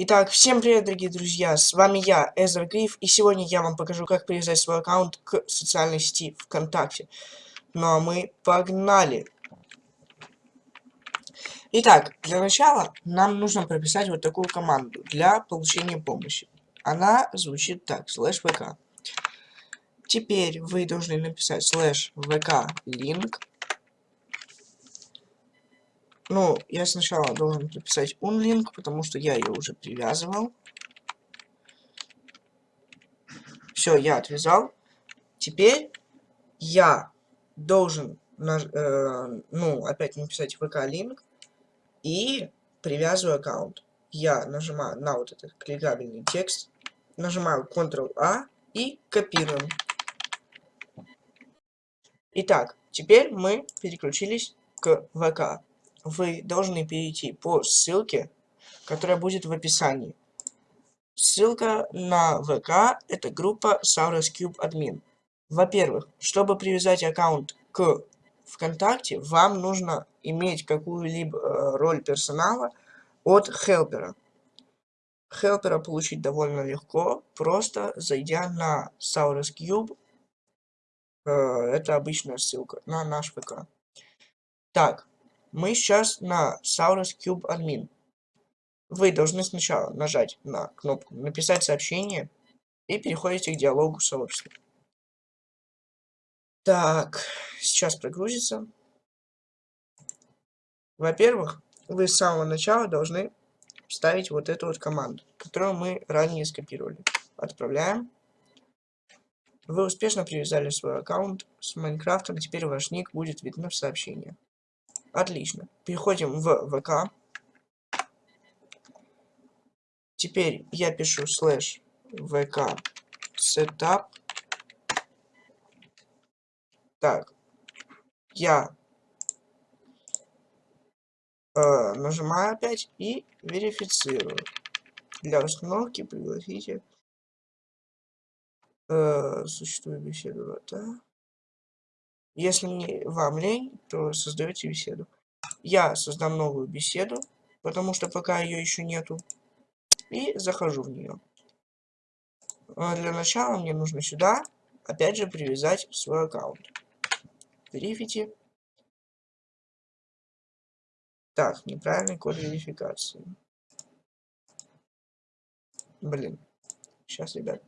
Итак, всем привет, дорогие друзья, с вами я, Эзер Гриф, и сегодня я вам покажу, как привязать свой аккаунт к социальной сети ВКонтакте. Ну а мы погнали! Итак, для начала нам нужно прописать вот такую команду для получения помощи. Она звучит так, слэш vk. Теперь вы должны написать слэш vk link ну, я сначала должен прописать unlink, потому что я ее уже привязывал. Все, я отвязал. Теперь я должен, э, ну, опять написать vk-link и привязываю аккаунт. Я нажимаю на вот этот кликабельный текст, нажимаю Ctrl-A и копируем. Итак, теперь мы переключились к ВК вы должны перейти по ссылке, которая будет в описании. Ссылка на ВК – это группа Saurus Cube Admin. Во-первых, чтобы привязать аккаунт к ВКонтакте, вам нужно иметь какую-либо э, роль персонала от хелпера. Хелпера получить довольно легко, просто зайдя на Saurus Cube. Э, это обычная ссылка на наш ВК. Так, мы сейчас на Saurus Cube Admin. Вы должны сначала нажать на кнопку «Написать сообщение» и переходите к диалогу сообщества. Так, сейчас прогрузится. Во-первых, вы с самого начала должны вставить вот эту вот команду, которую мы ранее скопировали. Отправляем. Вы успешно привязали свой аккаунт с Майнкрафтом, теперь ваш ник будет видно в сообщении. Отлично. Переходим в ВК. Теперь я пишу слэш ВК setup. Так. Я э, нажимаю опять и верифицирую. Для установки пригласите э, существует беседу, да? Если вам лень, то создаете беседу. Я создам новую беседу, потому что пока ее еще нету. И захожу в нее. А для начала мне нужно сюда, опять же, привязать свой аккаунт. Верифите. Так, неправильный код верификации. Блин. Сейчас, ребят.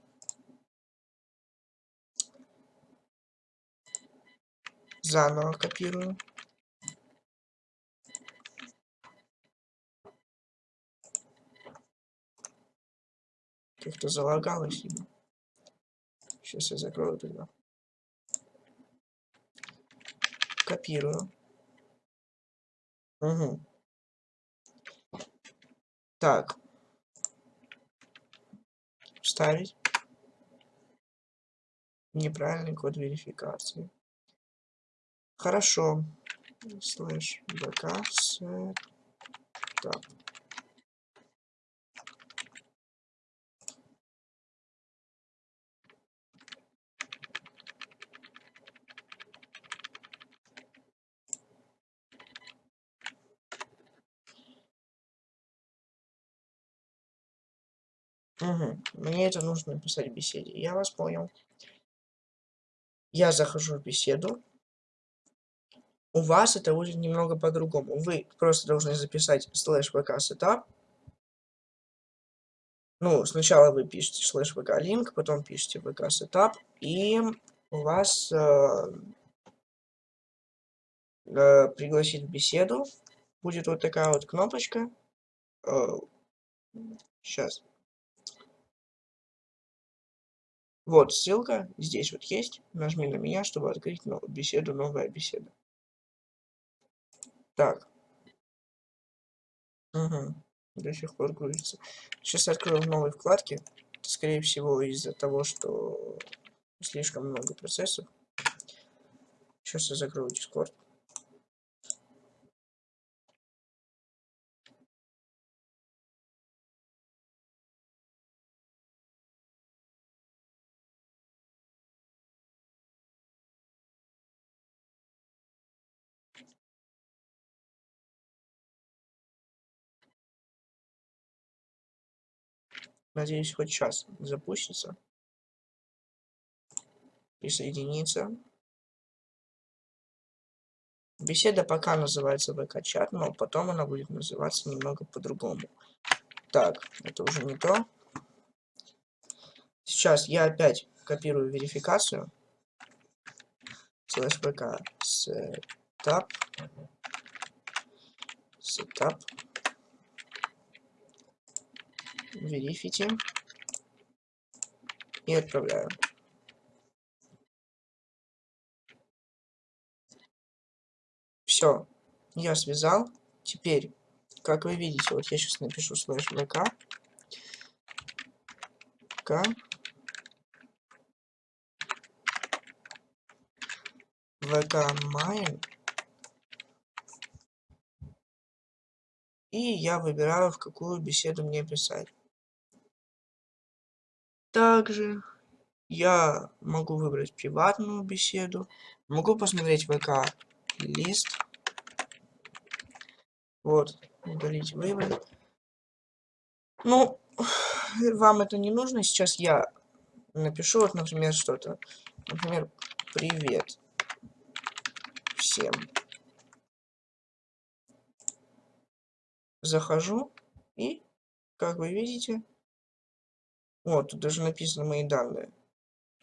Заново копирую. Как-то залагалось. Сейчас я закрою тогда. Копирую. Угу. Так. Вставить. Неправильный код верификации. Хорошо. Слэш bk setup. Угу. Мне это нужно написать в беседе. Я вас понял. Я захожу в беседу. У вас это будет немного по-другому. Вы просто должны записать слэш vk setup. Ну, сначала вы пишете слэш vk link, потом пишете vk setup, и у вас э, э, пригласить в беседу будет вот такая вот кнопочка. Э, сейчас. Вот ссылка, здесь вот есть. Нажми на меня, чтобы открыть беседу, новая беседа. Так. Угу. До сих пор грузится. Сейчас открою в новой вкладке. Скорее всего, из-за того, что слишком много процессов. Сейчас я закрою Discord. Надеюсь, хоть сейчас запустится. Присоединиться. Беседа пока называется ВК-чат, но потом она будет называться немного по-другому. Так, это уже не то. Сейчас я опять копирую верификацию. Слэш ВК setup. Setup. Verify. И отправляю. Все, я связал. Теперь, как вы видите, вот я сейчас напишу слэш вк. К. ВК Mine. И я выбираю, в какую беседу мне писать. Также я могу выбрать приватную беседу. Могу посмотреть ВК лист. Вот, удалить, выбрать. Ну, вам это не нужно. Сейчас я напишу, вот, например, что-то. Например, привет всем. Захожу и, как вы видите, вот, тут даже написаны мои данные,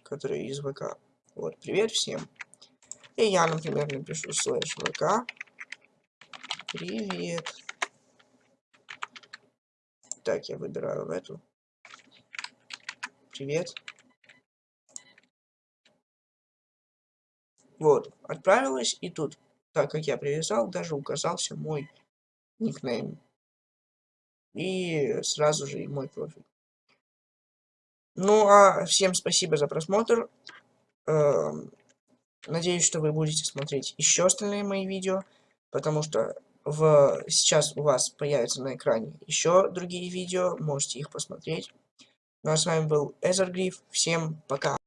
которые из ВК. Вот, привет всем. И я, например, напишу слэш ВК. Привет. Так, я выбираю в эту. Привет. Вот, отправилась, и тут, так как я привязал, даже указался мой никнейм. И сразу же и мой профиль. Ну, а всем спасибо за просмотр. Эм, надеюсь, что вы будете смотреть еще остальные мои видео, потому что в... сейчас у вас появятся на экране еще другие видео, можете их посмотреть. Ну а с вами был Эзергриф, всем пока.